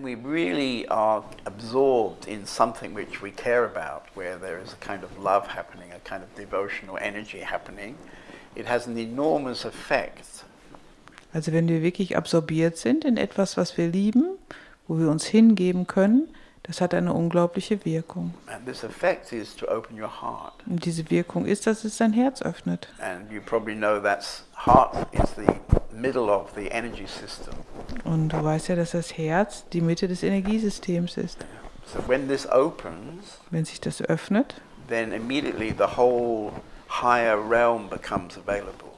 when we really are absorbed in something which we care about, where there is a kind of love happening, a kind of devotional energy happening, it has an enormous effect. Also wenn wir wirklich absorbiert sind in etwas, was wir lieben, wo wir uns hingeben können, das hat eine unglaubliche Wirkung. And this effect is to open your heart. Und diese Wirkung ist, dass es dein Herz öffnet. And you probably know that's heart is the middle of the energy system. Und du weißt ja, dass das Herz die Mitte des Energiesystems ist. So when this opens, Wenn sich das öffnet, then immediately the whole higher realm becomes available.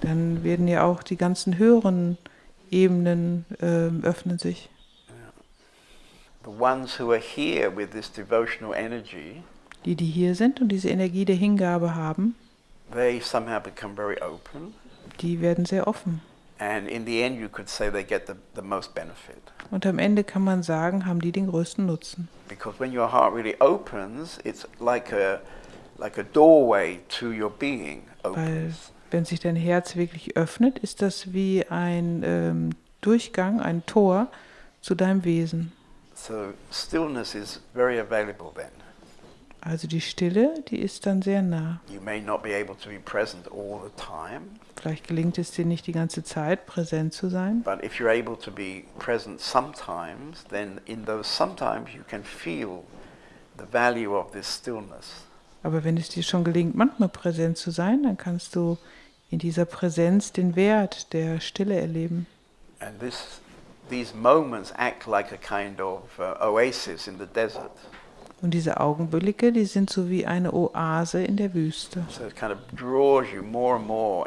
dann werden ja auch die ganzen höheren Ebenen ähm, öffnen sich. The ones who are here with this devotional energy, Die, die hier sind und diese Energie der Hingabe haben, they somehow become very open. die werden sehr offen. And in the end, you could say they get the, the most benefit. Und am Ende kann man sagen, haben die den größten Nutzen. Because when your heart really opens, it's like a, like a doorway to your being Weil opens. wenn sich dein Herz wirklich öffnet, ist das wie ein ähm, Durchgang, ein Tor zu deinem Wesen. So stillness is very available then. Also die Stille, die ist dann sehr nah. Vielleicht gelingt es dir nicht die ganze Zeit präsent zu sein, but if you're able to be present sometimes, then in those sometimes you can feel the value of this stillness. aber wenn es dir schon gelingt, manchmal präsent zu sein, dann kannst du in dieser Präsenz den Wert der Stille erleben. And this, these moments act like a kind of uh, oasis in the desert. Und diese Augenblicke, die sind so wie eine Oase in der Wüste. So kind of more more.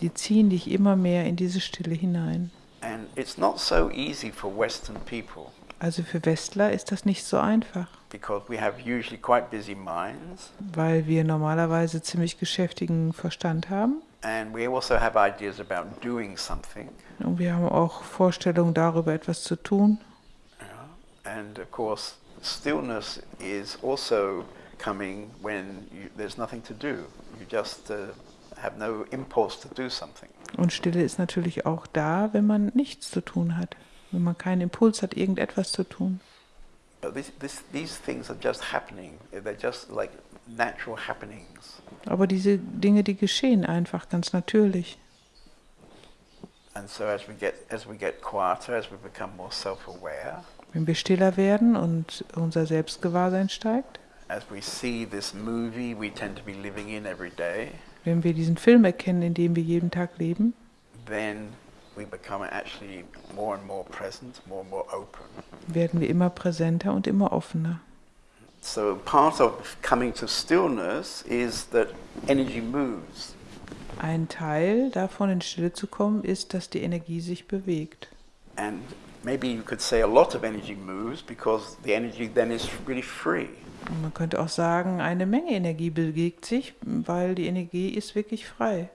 Die ziehen dich immer mehr in diese Stille hinein. And it's not so easy for Western people Also für Westler ist das nicht so einfach, because we have usually quite busy minds weil wir normalerweise ziemlich geschäftigen Verstand haben. and we also have ideas about doing something. Und wir haben auch Vorstellungen darüber, etwas zu tun. And of course, stillness is also coming when you, there's nothing to do. You just uh, have no impulse to do something. Und Stille ist natürlich auch da, wenn man nichts zu tun hat. Wenn man keinen Impuls hat, irgendetwas zu tun. But this, this, these things are just happening. They're just like natural happenings. Aber diese Dinge, die geschehen einfach ganz natürlich. And so as we get as we get quieter, as we become more self-aware, Wenn wir stiller werden und unser Selbstgewahrsein steigt, movie day, wenn wir diesen Film erkennen, in dem wir jeden Tag leben, more and more present, more and werden wir immer präsenter und immer offener. So part of coming to stillness is that energy moves. Ein Teil davon, in Stille zu kommen, ist, dass die Energie sich bewegt. And maybe you could say a lot of energy moves because the energy then is really free. Man könnte auch sagen, eine Menge Energie bewegt sich, weil die Energie ist wirklich frei.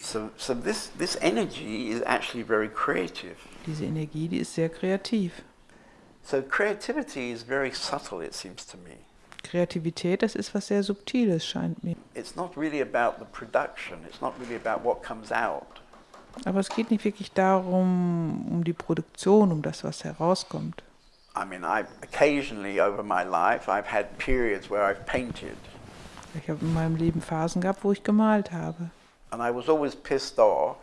So, so this, this energy is actually very creative. Diese Energie, die ist sehr kreativ. So creativity is very subtle, it seems to me. Kreativität, das ist was sehr Subtiles, scheint mir. It's not really about the production. It's not really about what comes out. Aber es geht nicht wirklich darum, um die Produktion, um das, was herauskommt. I mean, I occasionally over my life I've had periods where I've painted, Ich habe in meinem Leben Phasen gehabt, wo ich gemalt habe. and I was always pissed off.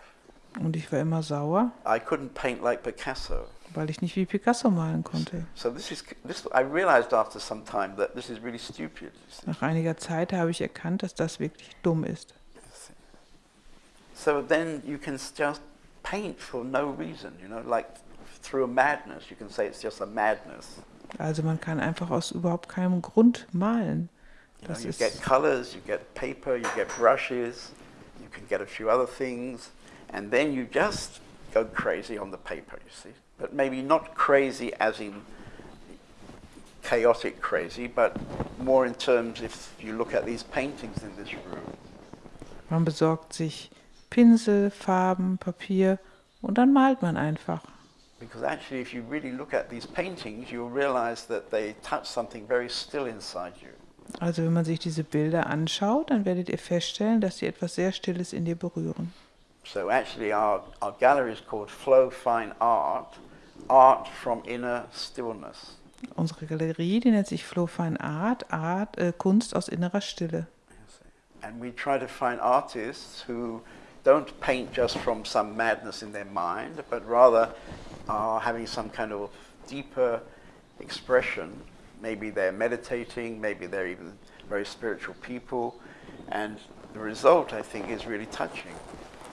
Und ich war immer sauer, I couldn't paint like Picasso. weil ich nicht wie Picasso malen konnte. So this is this. I realized after some time that this is really stupid. you see. Nach einiger Zeit habe ich erkannt, dass das wirklich dumm ist. So then you can just paint for no reason, you know, like through a madness. You can say it's just a madness. Also man kann einfach aus überhaupt keinem Grund malen. You, know, you get colors, you get paper, you get brushes, you can get a few other things, and then you just go crazy on the paper, you see. But maybe not crazy as in chaotic crazy, but more in terms if you look at these paintings in this room. man besorgt sich Pinsel, Farben, Papier und dann malt man einfach. Because actually, if you really look at these paintings, you'll realize that they touch something very still inside you. Also wenn man sich diese Bilder anschaut, dann werdet ihr feststellen, dass sie etwas sehr Stilles in dir berühren. So actually, our, our gallery is called Flow Fine Art, art from inner stillness. Unsere Galerie, die nennt sich Flow Fine Art, Art äh, Kunst aus innerer Stille. And we try to find artists who don't paint just from some madness in their mind, but rather are having some kind of deeper expression. Maybe they're meditating, maybe they're even very spiritual people. And the result, I think, is really touching.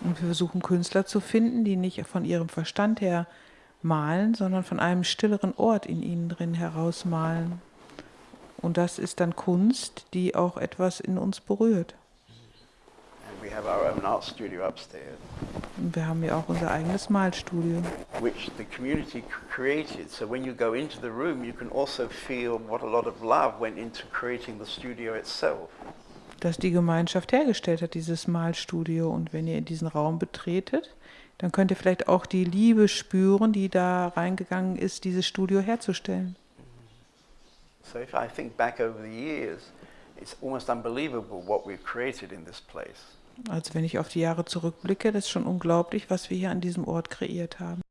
Und wir versuchen Künstler zu finden, die nicht von ihrem Verstand her malen, sondern von einem stilleren Ort in ihnen drin herausmalen. Und das ist dann Kunst, die auch etwas in uns berührt. And we have our own art studio upstairs, Und wir haben ja auch unser eigenes Malstudio, which the community created. So when you go into the room, you can also feel what a lot of love went into creating the studio itself. das die Gemeinschaft hergestellt hat, dieses Malstudio. Und wenn ihr in diesen Raum betretet, dann könnt ihr vielleicht auch die Liebe spüren, die da reingegangen ist, dieses Studio herzustellen. So if I think back over the years, it's almost unbelievable what we've created in this place. Also wenn ich auf die Jahre zurückblicke, das ist schon unglaublich, was wir hier an diesem Ort kreiert haben.